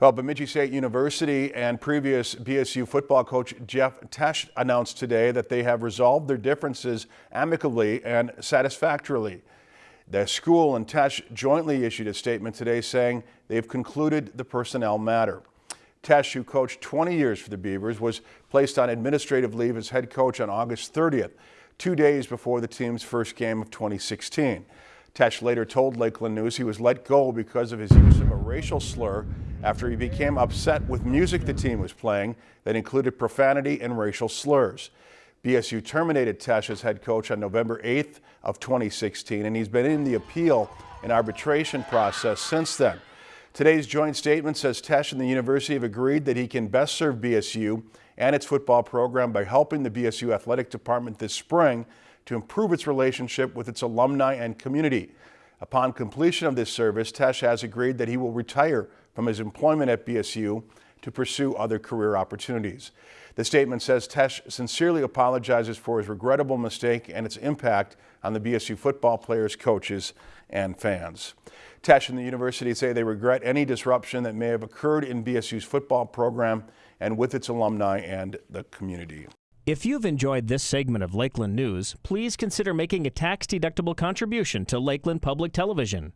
Well, Bemidji State University and previous BSU football coach Jeff Tesch announced today that they have resolved their differences amicably and satisfactorily. The school and Tesch jointly issued a statement today saying they've concluded the personnel matter. Tesch, who coached 20 years for the Beavers, was placed on administrative leave as head coach on August 30th, two days before the team's first game of 2016. Tesch later told Lakeland News he was let go because of his use of a racial slur after he became upset with music the team was playing that included profanity and racial slurs. BSU terminated Tesch as head coach on November 8th of 2016, and he's been in the appeal and arbitration process since then. Today's joint statement says Tesch and the university have agreed that he can best serve BSU and its football program by helping the BSU athletic department this spring to improve its relationship with its alumni and community. Upon completion of this service, Tesch has agreed that he will retire from his employment at BSU to pursue other career opportunities. The statement says Tesch sincerely apologizes for his regrettable mistake and its impact on the BSU football players, coaches, and fans. Tesch and the university say they regret any disruption that may have occurred in BSU's football program and with its alumni and the community. If you've enjoyed this segment of Lakeland News, please consider making a tax-deductible contribution to Lakeland Public Television.